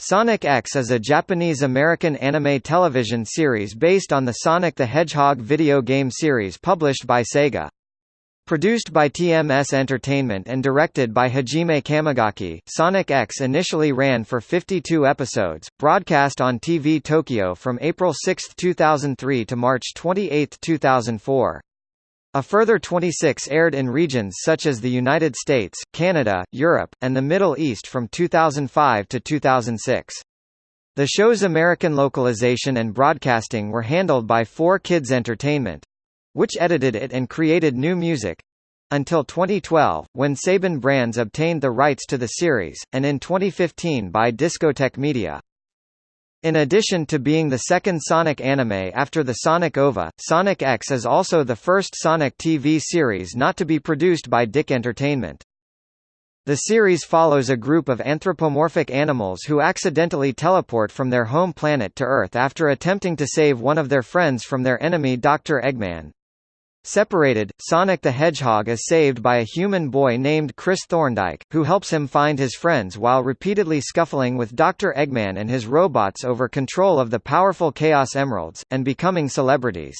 Sonic X is a Japanese-American anime television series based on the Sonic the Hedgehog video game series published by Sega. Produced by TMS Entertainment and directed by Hajime Kamigaki, Sonic X initially ran for 52 episodes, broadcast on TV Tokyo from April 6, 2003 to March 28, 2004. A further 26 aired in regions such as the United States, Canada, Europe, and the Middle East from 2005 to 2006. The show's American localization and broadcasting were handled by 4Kids Entertainment which edited it and created new music until 2012, when Saban Brands obtained the rights to the series, and in 2015 by Discotek Media. In addition to being the second Sonic anime after the Sonic OVA, Sonic X is also the first Sonic TV series not to be produced by DIC Entertainment. The series follows a group of anthropomorphic animals who accidentally teleport from their home planet to Earth after attempting to save one of their friends from their enemy Dr. Eggman. Separated, Sonic the Hedgehog is saved by a human boy named Chris Thorndyke, who helps him find his friends while repeatedly scuffling with Dr. Eggman and his robots over control of the powerful Chaos Emeralds, and becoming celebrities.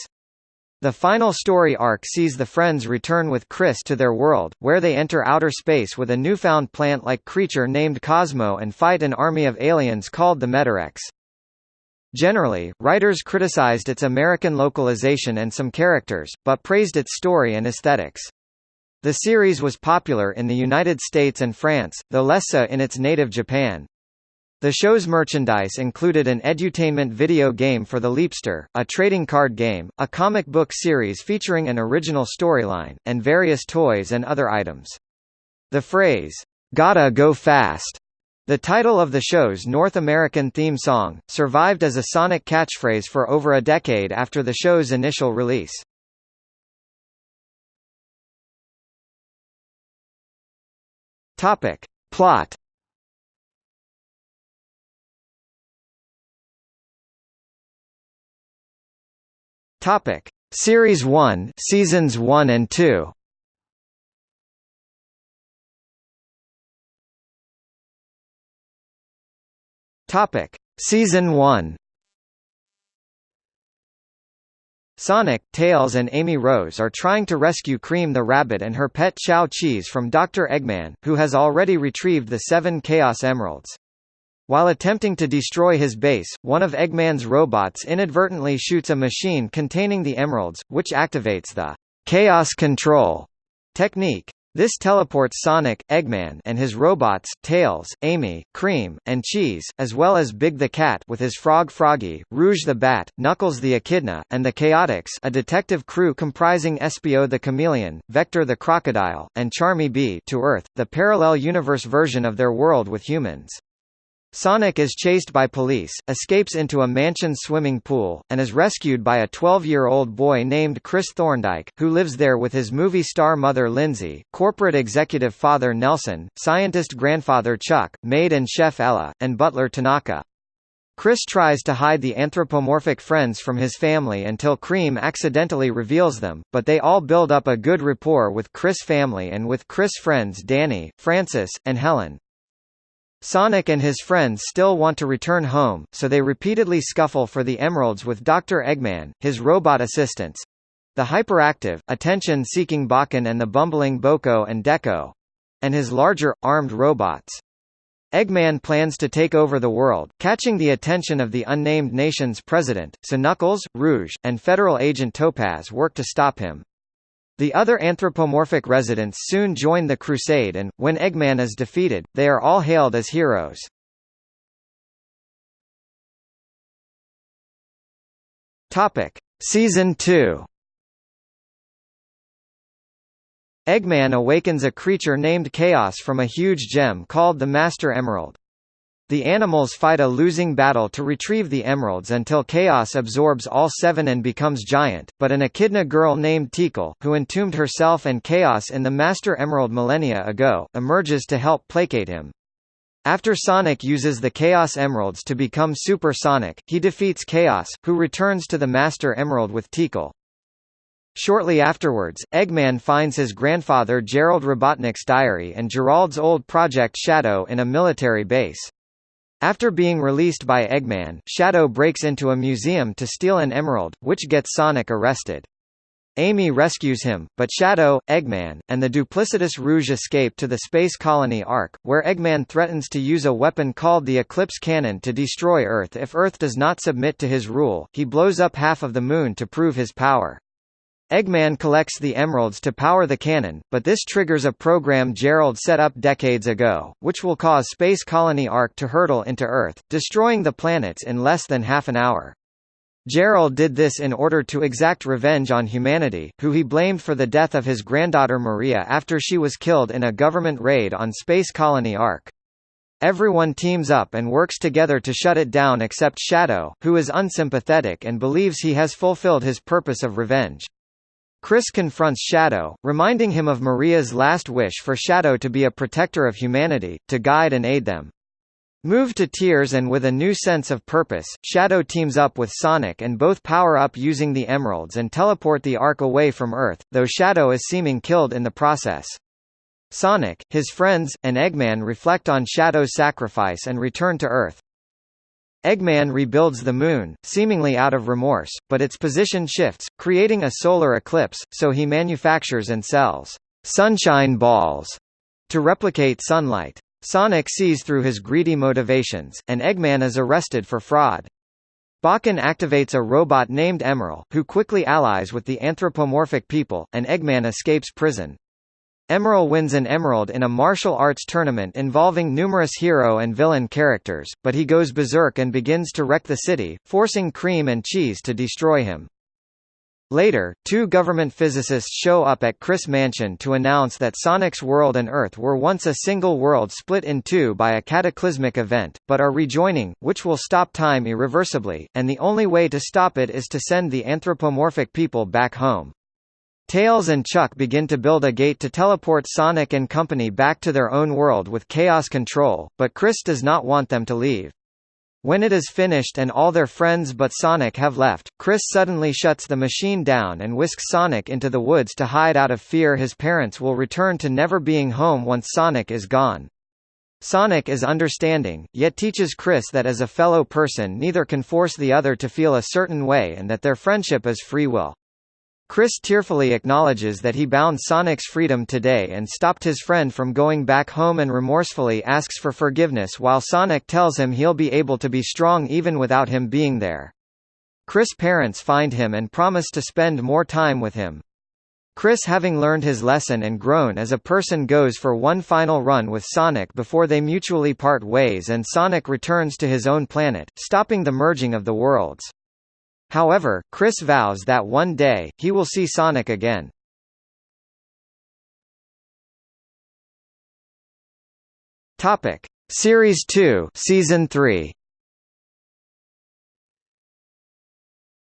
The final story arc sees the friends return with Chris to their world, where they enter outer space with a newfound plant-like creature named Cosmo and fight an army of aliens called the Metarex. Generally, writers criticized its American localization and some characters, but praised its story and aesthetics. The series was popular in the United States and France, though less so in its native Japan. The show's merchandise included an edutainment video game for the Leapster, a trading card game, a comic book series featuring an original storyline, and various toys and other items. The phrase, "'Gotta go fast' The title of the show's North American theme song, survived as a Sonic catchphrase for over a decade after the show's initial release. Topic. Plot Topic. Series 1 Seasons 1 and 2 Topic: Season 1. Sonic, Tails and Amy Rose are trying to rescue Cream the rabbit and her pet Chao Cheese from Dr. Eggman, who has already retrieved the seven Chaos Emeralds. While attempting to destroy his base, one of Eggman's robots inadvertently shoots a machine containing the emeralds, which activates the Chaos Control technique. This teleports Sonic, Eggman and his robots, Tails, Amy, Cream, and Cheese, as well as Big the Cat with his frog Froggy, Rouge the Bat, Knuckles the Echidna, and the Chaotix a detective crew comprising Espio the Chameleon, Vector the Crocodile, and Charmy Bee to Earth, the parallel universe version of their world with humans. Sonic is chased by police, escapes into a mansion swimming pool, and is rescued by a 12-year-old boy named Chris Thorndyke, who lives there with his movie star mother Lindsay, corporate executive father Nelson, scientist grandfather Chuck, maid and chef Ella, and butler Tanaka. Chris tries to hide the anthropomorphic friends from his family until Cream accidentally reveals them, but they all build up a good rapport with Chris' family and with Chris' friends Danny, Francis, and Helen. Sonic and his friends still want to return home, so they repeatedly scuffle for the emeralds with Dr. Eggman, his robot assistants the hyperactive, attention-seeking Bokkun and the bumbling Bocoe and Decoe and his larger, armed robots. Eggman plans to take over the world, catching the attention of the unnamed nation's president, so Knuckles, Rouge, and Federal Agent Topaz work to stop him. The other anthropomorphic residents soon join the crusade and, when Eggman is defeated, they are all hailed as heroes. Season 2 Eggman awakens a creature named Chaos from a huge gem called the Master Emerald. The animals fight a losing battle to retrieve the emeralds until Chaos absorbs all seven and becomes giant, but an Echidna girl named Tikal, who entombed herself and Chaos in the Master Emerald millennia ago, emerges to help placate him. After Sonic uses the Chaos Emeralds to become Super Sonic, he defeats Chaos, who returns to the Master Emerald with Tikal. Shortly afterwards, Eggman finds his grandfather Gerald Robotnik's diary and Gerald's old Project Shadow in a military base. After being released by Eggman, Shadow breaks into a museum to steal an emerald, which gets Sonic arrested. Amy rescues him, but Shadow, Eggman, and the duplicitous Rouge escape to the space colony Ark, where Eggman threatens to use a weapon called the Eclipse Cannon to destroy Earth if Earth does not submit to his rule. He blows up half of the moon to prove his power. Eggman collects the emeralds to power the cannon, but this triggers a program Gerald set up decades ago, which will cause Space Colony Ark to hurtle into Earth, destroying the planets in less than half an hour. Gerald did this in order to exact revenge on humanity, who he blamed for the death of his granddaughter Maria after she was killed in a government raid on Space Colony Ark. Everyone teams up and works together to shut it down except Shadow, who is unsympathetic and believes he has fulfilled his purpose of revenge. Chris confronts Shadow, reminding him of Maria's last wish for Shadow to be a protector of humanity, to guide and aid them. Moved to tears and with a new sense of purpose, Shadow teams up with Sonic and both power up using the emeralds and teleport the Ark away from Earth, though Shadow is seeming killed in the process. Sonic, his friends, and Eggman reflect on Shadow's sacrifice and return to Earth. Eggman rebuilds the Moon, seemingly out of remorse, but its position shifts, creating a solar eclipse, so he manufactures and sells «sunshine balls» to replicate sunlight. Sonic sees through his greedy motivations, and Eggman is arrested for fraud. Bokkun activates a robot named Emerl, who quickly allies with the anthropomorphic people, and Eggman escapes prison. Emerl wins an emerald in a martial arts tournament involving numerous hero and villain characters, but he goes berserk and begins to wreck the city, forcing Cream and Cheese to destroy him. Later, two government physicists show up at Chris Mansion to announce that Sonic's world and Earth were once a single world split in two by a cataclysmic event, but are rejoining, which will stop time irreversibly, and the only way to stop it is to send the anthropomorphic people back home. Tails and Chuck begin to build a gate to teleport Sonic and company back to their own world with Chaos Control, but Chris does not want them to leave. When it is finished and all their friends but Sonic have left, Chris suddenly shuts the machine down and whisks Sonic into the woods to hide out of fear his parents will return to never being home once Sonic is gone. Sonic is understanding, yet teaches Chris that as a fellow person neither can force the other to feel a certain way and that their friendship is free will. Chris tearfully acknowledges that he bound Sonic's freedom today and stopped his friend from going back home and remorsefully asks for forgiveness while Sonic tells him he'll be able to be strong even without him being there. Chris' parents find him and promise to spend more time with him. Chris having learned his lesson and grown as a person goes for one final run with Sonic before they mutually part ways and Sonic returns to his own planet, stopping the merging of the worlds. However, Chris vows that one day, he will see Sonic again. Topic: Series 2, Season 3.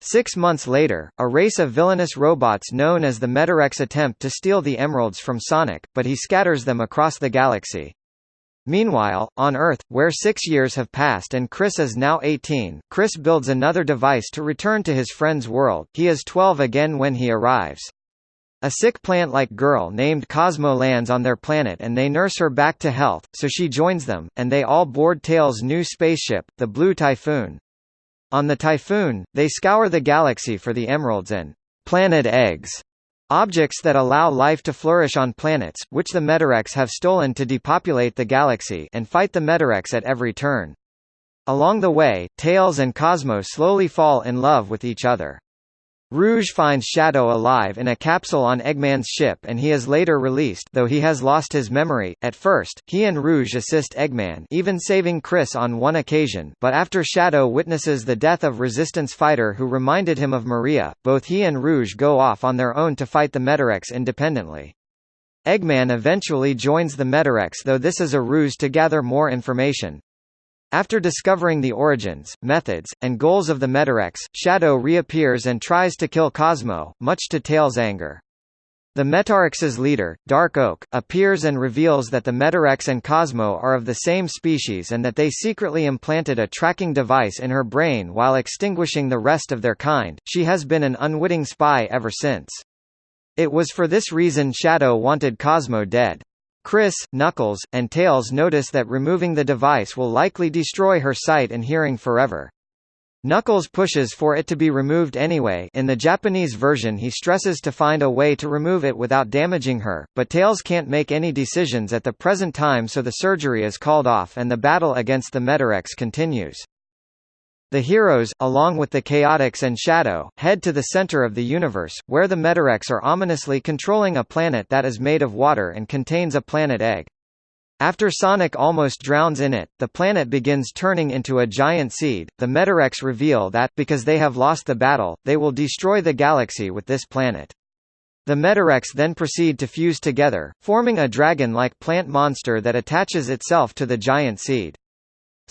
Six months later, a race of villainous robots known as the Metarex attempt to steal the emeralds from Sonic, but he scatters them across the galaxy. Meanwhile, on Earth, where six years have passed and Chris is now 18, Chris builds another device to return to his friend's world, he is 12 again when he arrives. A sick plant-like girl named Cosmo lands on their planet and they nurse her back to health, so she joins them, and they all board Tails' new spaceship, the Blue Typhoon. On the Typhoon, they scour the galaxy for the emeralds and planet eggs Objects that allow life to flourish on planets, which the Metarex have stolen to depopulate the galaxy and fight the Metarex at every turn. Along the way, Tails and Cosmo slowly fall in love with each other. Rouge finds Shadow alive in a capsule on Eggman's ship and he is later released though he has lost his memory. At first, he and Rouge assist Eggman even saving Chris on one occasion but after Shadow witnesses the death of Resistance fighter who reminded him of Maria, both he and Rouge go off on their own to fight the Metarex independently. Eggman eventually joins the Metarex though this is a ruse to gather more information. After discovering the origins, methods, and goals of the Metarex, Shadow reappears and tries to kill Cosmo, much to Tails' anger. The Metarex's leader, Dark Oak, appears and reveals that the Metarex and Cosmo are of the same species and that they secretly implanted a tracking device in her brain while extinguishing the rest of their kind. She has been an unwitting spy ever since. It was for this reason Shadow wanted Cosmo dead. Chris, Knuckles, and Tails notice that removing the device will likely destroy her sight and hearing forever. Knuckles pushes for it to be removed anyway in the Japanese version he stresses to find a way to remove it without damaging her, but Tails can't make any decisions at the present time so the surgery is called off and the battle against the Metarex continues. The heroes, along with the Chaotix and Shadow, head to the center of the universe, where the Metarex are ominously controlling a planet that is made of water and contains a planet egg. After Sonic almost drowns in it, the planet begins turning into a giant seed. The Metarex reveal that, because they have lost the battle, they will destroy the galaxy with this planet. The Metarex then proceed to fuse together, forming a dragon-like plant monster that attaches itself to the giant seed.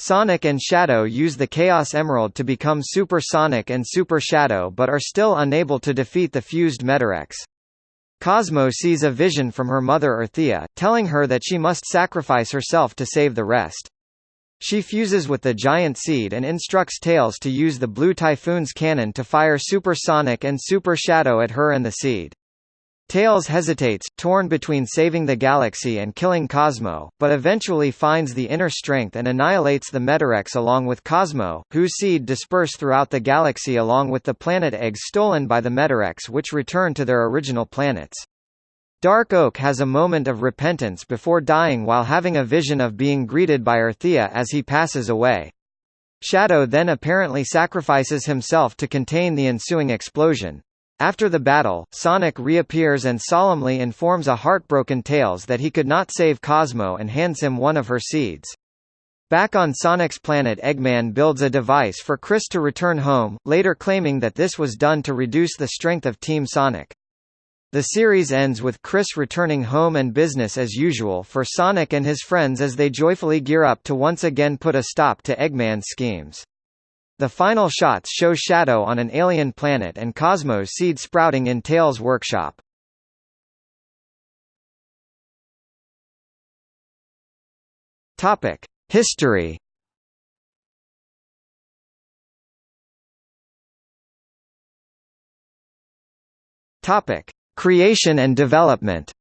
Sonic and Shadow use the Chaos Emerald to become Super Sonic and Super Shadow but are still unable to defeat the fused Metarex. Cosmo sees a vision from her mother Earthia, telling her that she must sacrifice herself to save the rest. She fuses with the giant seed and instructs Tails to use the Blue Typhoon's cannon to fire Super Sonic and Super Shadow at her and the seed. Tails hesitates, torn between saving the galaxy and killing Cosmo, but eventually finds the inner strength and annihilates the Metarex along with Cosmo, whose seed disperse throughout the galaxy along with the planet eggs stolen by the Metarex which return to their original planets. Dark Oak has a moment of repentance before dying while having a vision of being greeted by Earthia as he passes away. Shadow then apparently sacrifices himself to contain the ensuing explosion. After the battle, Sonic reappears and solemnly informs a heartbroken Tails that he could not save Cosmo and hands him one of her seeds. Back on Sonic's planet Eggman builds a device for Chris to return home, later claiming that this was done to reduce the strength of Team Sonic. The series ends with Chris returning home and business as usual for Sonic and his friends as they joyfully gear up to once again put a stop to Eggman's schemes. The final shots show Shadow on an alien planet and Cosmo's seed sprouting in Tails' workshop. Topic: History. Topic: Creation and development.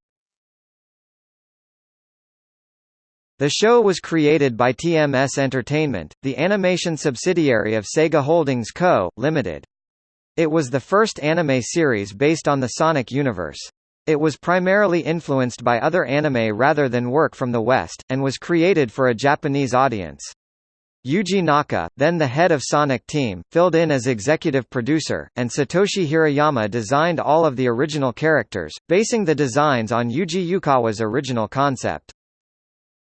The show was created by TMS Entertainment, the animation subsidiary of Sega Holdings Co., Ltd. It was the first anime series based on the Sonic universe. It was primarily influenced by other anime rather than work from the West, and was created for a Japanese audience. Yuji Naka, then the head of Sonic Team, filled in as executive producer, and Satoshi Hirayama designed all of the original characters, basing the designs on Yuji Uekawa's original concept.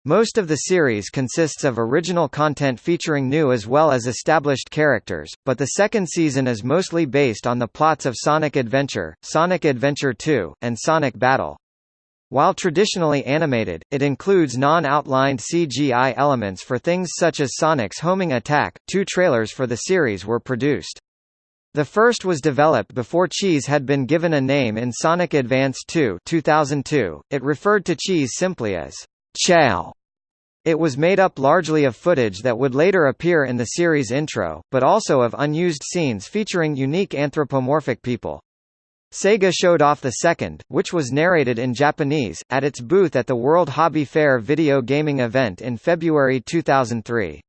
Most of the series consists of original content featuring new as well as established characters, but the second season is mostly based on the plots of Sonic Adventure, Sonic Adventure 2, and Sonic Battle. While traditionally animated, it includes non-outlined CGI elements for things such as Sonic's homing attack. Two trailers for the series were produced. The first was developed before Cheese had been given a name in Sonic Advance 2 2002. It referred to Cheese simply as Chao. It was made up largely of footage that would later appear in the series intro, but also of unused scenes featuring unique anthropomorphic people. Sega showed off the second, which was narrated in Japanese, at its booth at the World Hobby Fair video gaming event in February 2003.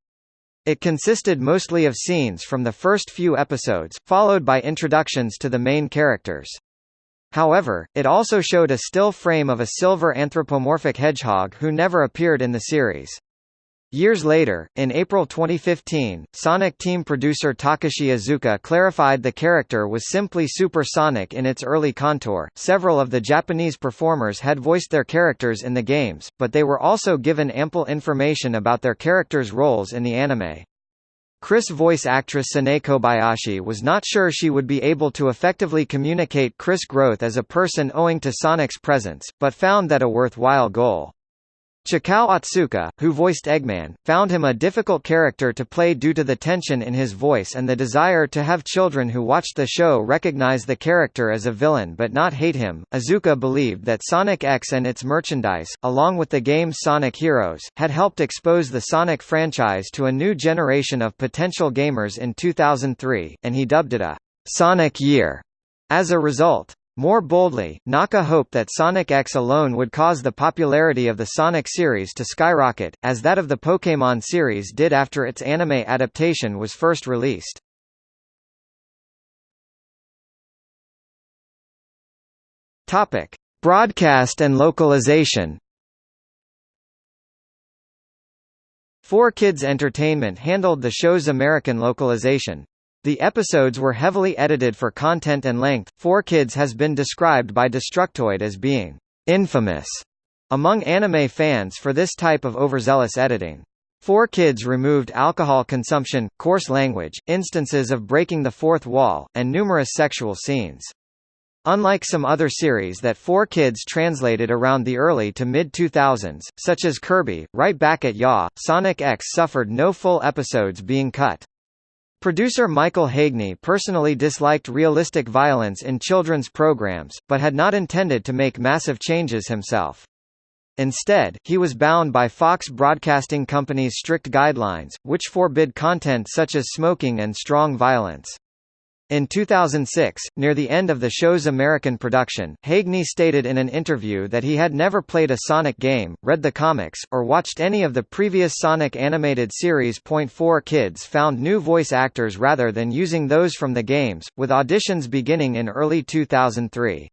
It consisted mostly of scenes from the first few episodes, followed by introductions to the main characters. However, it also showed a still frame of a silver anthropomorphic hedgehog who never appeared in the series. Years later, in April 2015, Sonic team producer Takashi Iizuka clarified the character was simply Super Sonic in its early contour. Several of the Japanese performers had voiced their characters in the games, but they were also given ample information about their characters' roles in the anime. Chris voice actress Sanae Kobayashi was not sure she would be able to effectively communicate Chris' growth as a person owing to Sonic's presence, but found that a worthwhile goal. Chikao Otsuka, who voiced Eggman, found him a difficult character to play due to the tension in his voice and the desire to have children who watched the show recognize the character as a villain but not hate him. Iizuka believed that Sonic X and its merchandise, along with the game's Sonic Heroes, had helped expose the Sonic franchise to a new generation of potential gamers in 2003, and he dubbed it a Sonic Year. As a result, More boldly, Naka hoped that Sonic X alone would cause the popularity of the Sonic series to skyrocket, as that of the Pokémon series did after its anime adaptation was first released. Topic: Broadcast and localization. 4Kids Entertainment handled the show's American localization. The episodes were heavily edited for content and length. 4Kids has been described by Destructoid as being infamous among anime fans for this type of overzealous editing. 4Kids removed alcohol consumption, coarse language, instances of breaking the fourth wall, and numerous sexual scenes. Unlike some other series that 4Kids translated around the early to mid-2000s, such as Kirby, Right Back at Ya, Sonic X suffered no full episodes being cut. Producer Michael Haigney personally disliked realistic violence in children's programs, but had not intended to make massive changes himself. Instead, he was bound by Fox Broadcasting Company's strict guidelines, which forbid content such as smoking and strong violence. In 2006, near the end of the show's American production, Haigney stated in an interview that he had never played a Sonic game, read the comics, or watched any of the previous Sonic animated series. 4 Kids found new voice actors rather than using those from the games, with auditions beginning in early 2003.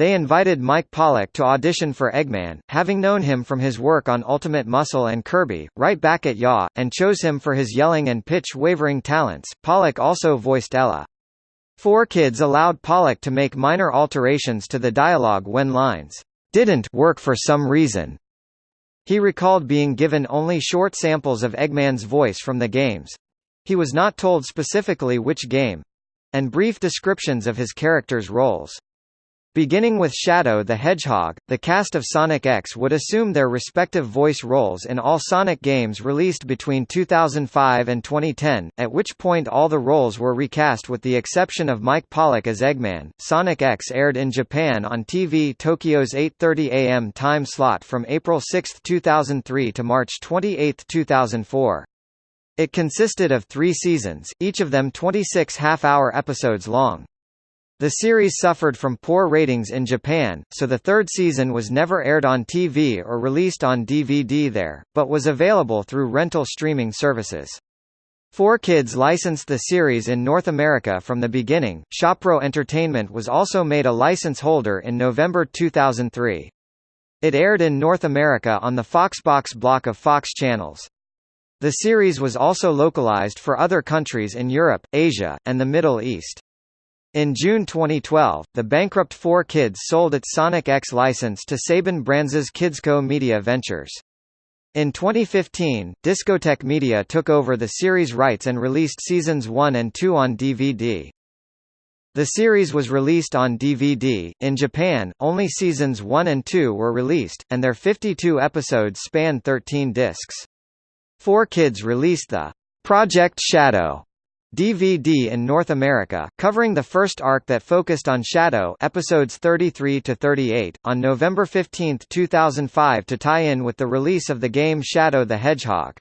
They invited Mike Pollock to audition for Eggman, having known him from his work on Ultimate Muscle and Kirby, right back at Ya, and chose him for his yelling and pitch-wavering talents. Pollock also voiced Ella. 4Kids allowed Pollock to make minor alterations to the dialogue when lines didn't work for some reason. He recalled being given only short samples of Eggman's voice from the games. He was not told specifically which game and brief descriptions of his character's roles. Beginning with Shadow the Hedgehog, the cast of Sonic X would assume their respective voice roles in all Sonic games released between 2005 and 2010, at which point all the roles were recast with the exception of Mike Pollock as Eggman. Sonic X aired in Japan on TV Tokyo's 8:30 a.m. time slot from April 6, 2003 to March 28, 2004. It consisted of 3 seasons, each of them 26 half-hour episodes long. The series suffered from poor ratings in Japan, so the third season was never aired on TV or released on DVD there, but was available through rental streaming services. 4Kids licensed the series in North America from the beginning. Shopro Entertainment was also made a license holder in November 2003. It aired in North America on the Foxbox block of Fox channels. The series was also localized for other countries in Europe, Asia, and the Middle East. In June 2012, the bankrupt 4Kids sold its Sonic X license to Saban Brands' Kidsco Media Ventures. In 2015, Discotek Media took over the series rights and released seasons 1 and 2 on DVD. The series was released on DVD. In Japan, only seasons 1 and 2 were released, and their 52 episodes span 13 discs. 4Kids released the Project Shadow DVD in North America, covering the first arc that focused on Shadow episodes 33 to 38 on November 15, 2005 to tie in with the release of the game Shadow the Hedgehog.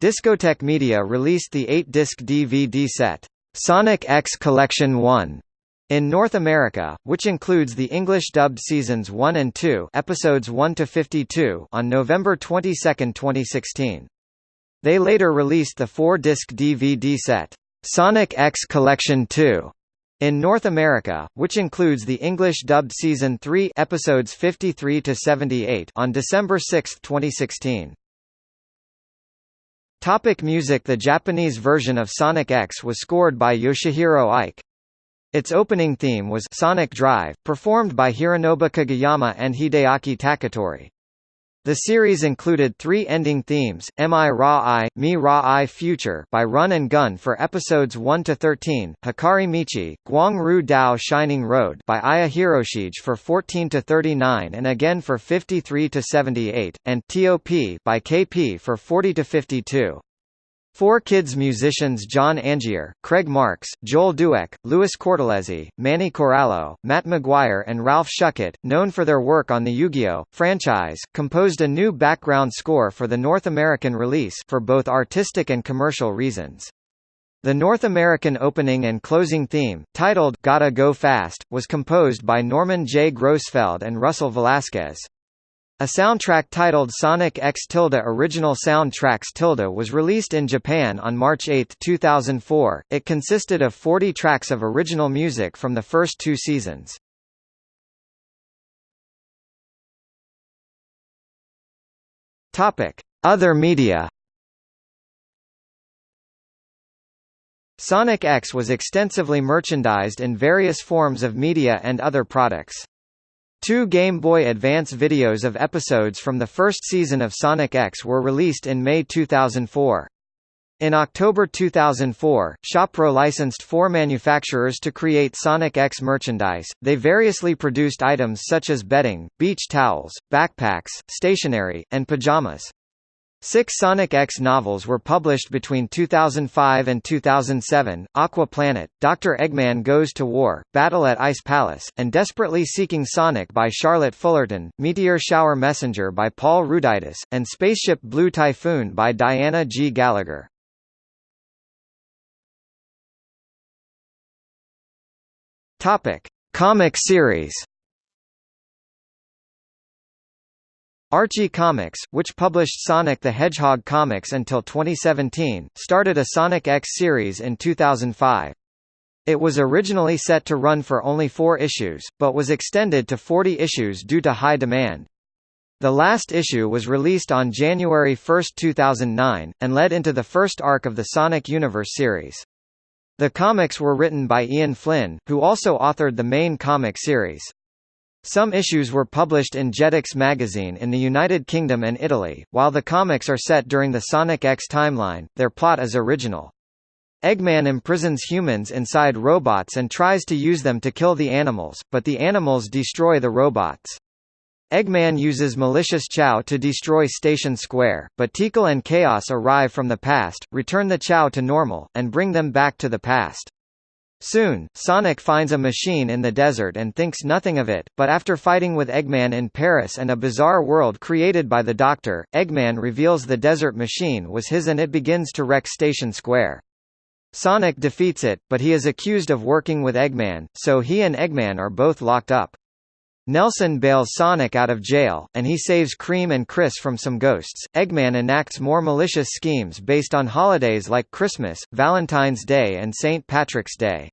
Discotek Media released the 8-disc DVD set, Sonic X Collection 1, in North America, which includes the English-dubbed seasons 1 and 2 episodes 1 to 52 on November 22, 2016. They later released the four-disc DVD set, Sonic X Collection 2 in North America, which includes the English-dubbed Season 3 episodes 53 to 78 on December 6, 2016. Topic music The Japanese version of Sonic X was scored by Yoshihiro Ike. Its opening theme was Sonic Drive, performed by Hironobu Kageyama and Hideaki Takatori. The series included three ending themes, Mi Ra I, Mi Ra I Future by Run and Gun for episodes 1 to 13, Hikari Michi, Guang Ru Dao Shining Road by Aya Hiroshige for 14 to 39 and again for 53 to 78, and TOP by KP for 40 to 52. 4Kids musicians John Angier, Craig Marks, Joel Dueck, Louis Cortelezi, Manny Corallo, Matt McGuire and Ralph Shuckett, known for their work on the Yu-Gi-Oh! franchise, composed a new background score for the North American release for both artistic and commercial reasons. The North American opening and closing theme, titled Gotta Go Fast, was composed by Norman J. Grossfeld and Russell Velasquez. A soundtrack titled Sonic X Tilde Original Soundtracks Tilde was released in Japan on March 8, 2004. It consisted of 40 tracks of original music from the first two seasons. Topic: Other media. Sonic X was extensively merchandised in various forms of media and other products. Two Game Boy Advance videos of episodes from the first season of Sonic X were released in May 2004. In October 2004, Shopro licensed four manufacturers to create Sonic X merchandise. They variously produced items such as bedding, beach towels, backpacks, stationery, and pajamas. Six Sonic X novels were published between 2005 and 2007, Aqua Planet, Dr. Eggman Goes to War, Battle at Ice Palace, and Desperately Seeking Sonic by Charlotte Fullerton, Meteor Shower Messenger by Paul Ruditis, and Spaceship Blue Typhoon by Diana G. Gallagher. Comic series Archie Comics, which published Sonic the Hedgehog comics until 2017, started a Sonic X series in 2005. It was originally set to run for only four issues, but was extended to 40 issues due to high demand. The last issue was released on January 1, 2009, and led into the first arc of the Sonic Universe series. The comics were written by Ian Flynn, who also authored the main comic series. Some issues were published in Jetix magazine in the United Kingdom and Italy. While the comics are set during the Sonic X timeline, their plot is original. Eggman imprisons humans inside robots and tries to use them to kill the animals, but the animals destroy the robots. Eggman uses malicious Chao to destroy Station Square, but Tikal and Chaos arrive from the past, return the Chao to normal, and bring them back to the past. Soon, Sonic finds a machine in the desert and thinks nothing of it, but after fighting with Eggman in Paris and a bizarre world created by the Doctor, Eggman reveals the desert machine was his and it begins to wreck Station Square. Sonic defeats it, but he is accused of working with Eggman, so he and Eggman are both locked up. Nelson bails Sonic out of jail, and he saves Cream and Chris from some ghosts. Eggman enacts more malicious schemes based on holidays like Christmas, Valentine's Day and St. Patrick's Day.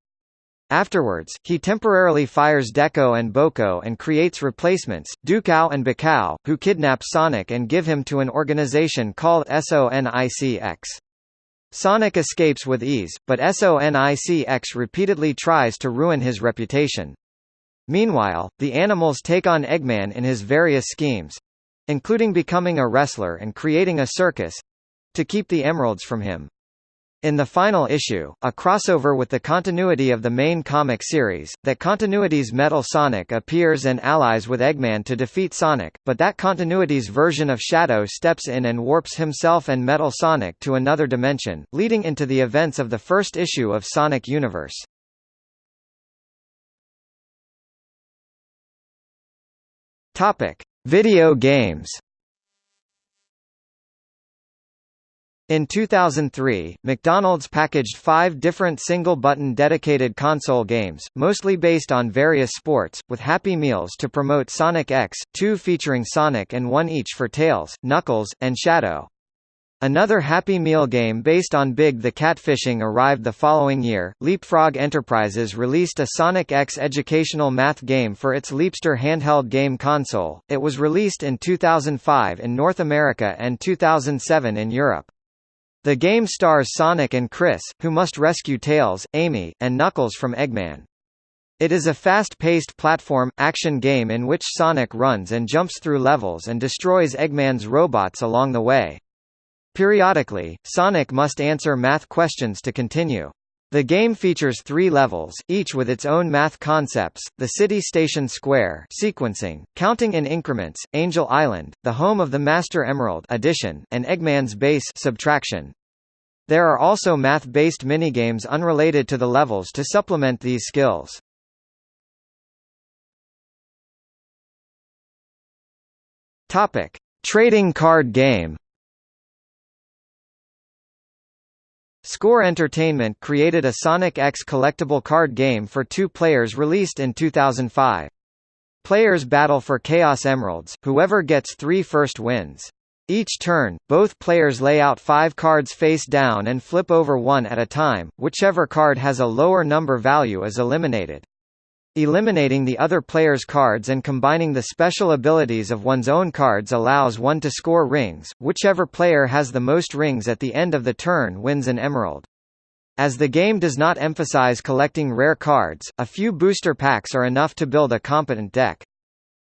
Afterwards, he temporarily fires Decoe and Bocoe and creates replacements, Dukao and Bakao, who kidnap Sonic and give him to an organization called SONICX. Sonic escapes with ease, but SONICX repeatedly tries to ruin his reputation. Meanwhile, the animals take on Eggman in his various schemes—including becoming a wrestler and creating a circus—to keep the emeralds from him. In the final issue, a crossover with the continuity of the main comic series, that continuity's Metal Sonic appears and allies with Eggman to defeat Sonic, but that continuity's version of Shadow steps in and warps himself and Metal Sonic to another dimension, leading into the events of the first issue of Sonic Universe. Topic: Video games. In 2003, McDonald's packaged five different single-button dedicated console games, mostly based on various sports, with Happy Meals to promote Sonic X, two featuring Sonic and one each for Tails, Knuckles, and Shadow. Another Happy Meal game based on Big the Catfishing arrived the following year. Leapfrog Enterprises released a Sonic X educational math game for its Leapster handheld game console. It was released in 2005 in North America and 2007 in Europe. The game stars Sonic and Chris, who must rescue Tails, Amy, and Knuckles from Eggman. It is a fast-paced platform, action game in which Sonic runs and jumps through levels and destroys Eggman's robots along the way. Periodically, Sonic must answer math questions to continue. The game features three levels, each with its own math concepts, the City Station Square sequencing, counting in increments, Angel Island, the home of the Master Emerald addition, and Eggman's base subtraction. There are also math-based minigames unrelated to the levels to supplement these skills. Trading card game Score Entertainment created a Sonic X collectible card game for two players released in 2005. Players battle for Chaos Emeralds, whoever gets three first wins. Each turn, both players lay out five cards face down and flip over one at a time, whichever card has a lower number value is eliminated. Eliminating the other player's cards and combining the special abilities of one's own cards allows one to score rings, whichever player has the most rings at the end of the turn wins an emerald. As the game does not emphasize collecting rare cards, a few booster packs are enough to build a competent deck.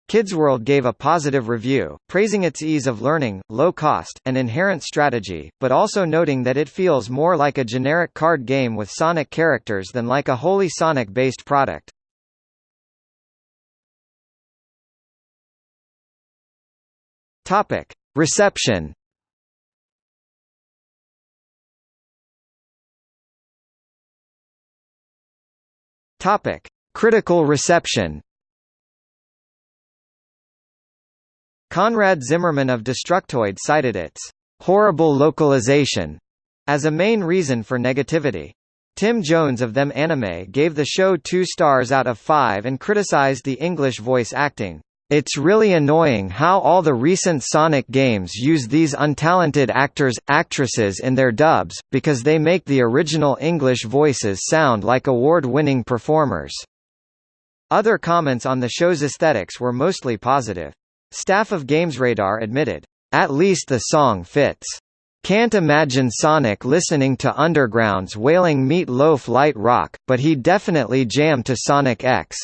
Kidsworld gave a positive review, praising its ease of learning, low cost, and inherent strategy, but also noting that it feels more like a generic card game with Sonic characters than like a wholly Sonic-based product. Topic: Reception. Topic: Critical reception. Conrad Zimmerman of Destructoid cited its horrible localization as a main reason for negativity. Tim Jones of Them Anime gave the show two stars out of five and criticized the English voice acting. It's really annoying how all the recent Sonic games use these untalented actors, actresses in their dubs, because they make the original English voices sound like award-winning performers. Other comments on the show's aesthetics were mostly positive. Staff of GamesRadar admitted, "...at least the song fits." Can't imagine Sonic listening to Underground's Wailing Meat Loaf light rock, but he definitely jammed to Sonic X.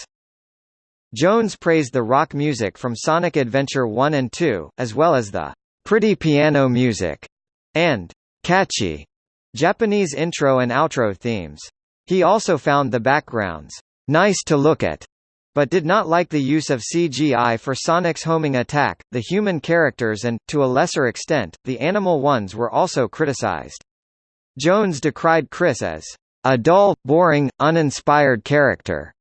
Jones praised the rock music from Sonic Adventure 1 and 2, as well as the pretty piano music and catchy Japanese intro and outro themes. He also found the backgrounds nice to look at, but did not like the use of CGI for Sonic's homing attack. The human characters and, to a lesser extent, the animal ones were also criticized. Jones decried Chris as a dull, boring, uninspired character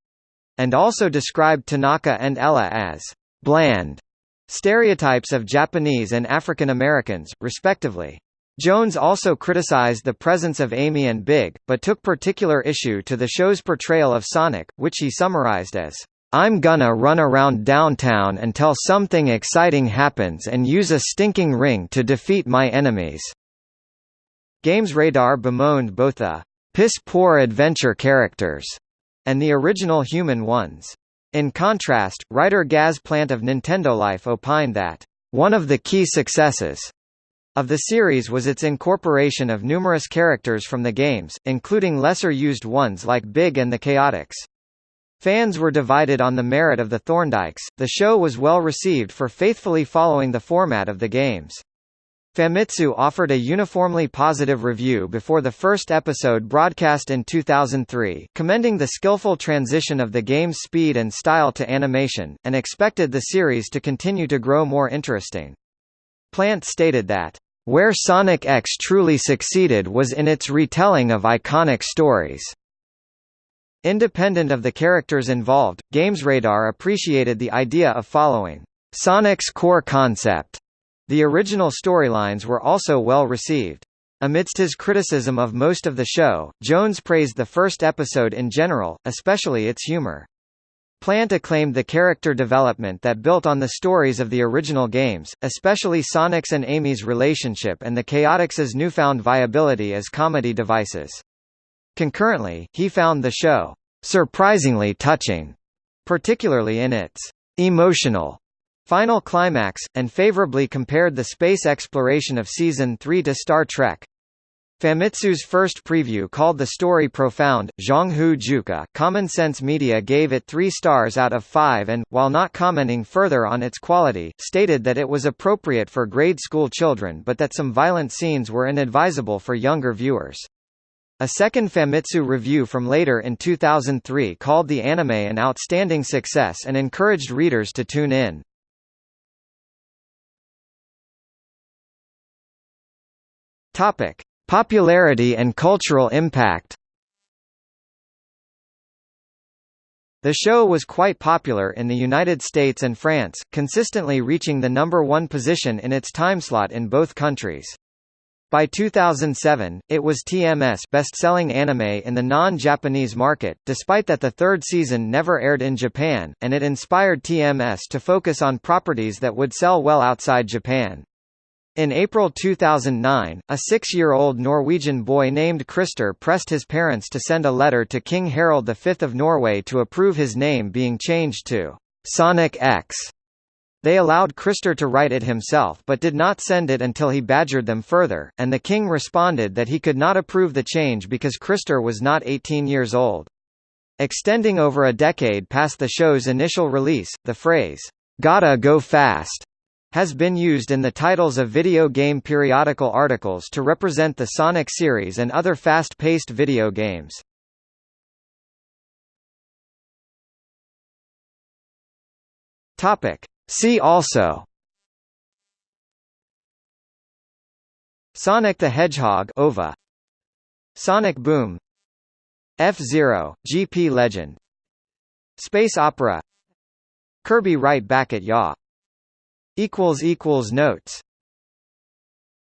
and also described Tanaka and Ella as bland stereotypes of Japanese and African Americans, respectively. Jones also criticized the presence of Amy and Big, but took particular issue to the show's portrayal of Sonic, which he summarized as, I'm gonna run around downtown until something exciting happens and use a stinking ring to defeat my enemies. Games Radar bemoaned both the piss-poor adventure characters and the original human ones. In contrast, writer Gaz Plant of Nintendo Life opined that, "...one of the key successes." of the series was its incorporation of numerous characters from the games, including lesser-used ones like Big and the Chaotix. Fans were divided on the merit of the Thorndykes. The show was well received for faithfully following the format of the games. Famitsu offered a uniformly positive review before the first episode broadcast in 2003, commending the skillful transition of the game's speed and style to animation, and expected the series to continue to grow more interesting. Plant stated that, "...where Sonic X truly succeeded was in its retelling of iconic stories." Independent of the characters involved, GamesRadar appreciated the idea of following Sonic's core concept the original storylines were also well received. Amidst his criticism of most of the show, Jones praised the first episode in general, especially its humor. Plant acclaimed the character development that built on the stories of the original games, especially Sonic's and Amy's relationship and the Chaotix's newfound viability as comedy devices. Concurrently, he found the show surprisingly touching, particularly in its emotional Final Climax, and favorably compared the space exploration of Season 3 to Star Trek. Famitsu's first preview called the story profound. Zhang Hu Juka, Common Sense Media gave it 3 stars out of 5 and, while not commenting further on its quality, stated that it was appropriate for grade school children but that some violent scenes were inadvisable for younger viewers. A second Famitsu review from later in 2003 called the anime an outstanding success and encouraged readers to tune in. Topic: Popularity and cultural impact. The show was quite popular in the United States and France, consistently reaching the number one position in its timeslot in both countries. By 2007, it was TMS best-selling anime in the non-Japanese market, despite that the third season never aired in Japan, and it inspired TMS to focus on properties that would sell well outside Japan. In April 2009, a six-year-old Norwegian boy named Krister pressed his parents to send a letter to King Harald V of Norway to approve his name being changed to Sonic X. They allowed Krister to write it himself but did not send it until he badgered them further, and the king responded that he could not approve the change because Krister was not 18 years old. Extending over a decade past the show's initial release, the phrase, "'Gotta go fast' has been used in the titles of video game periodical articles to represent the Sonic series and other fast-paced video games. Topic. See also. Sonic the Hedgehog OVA Sonic Boom. F-Zero, GP Legend. Space Opera. Kirby Right Back at Ya Notes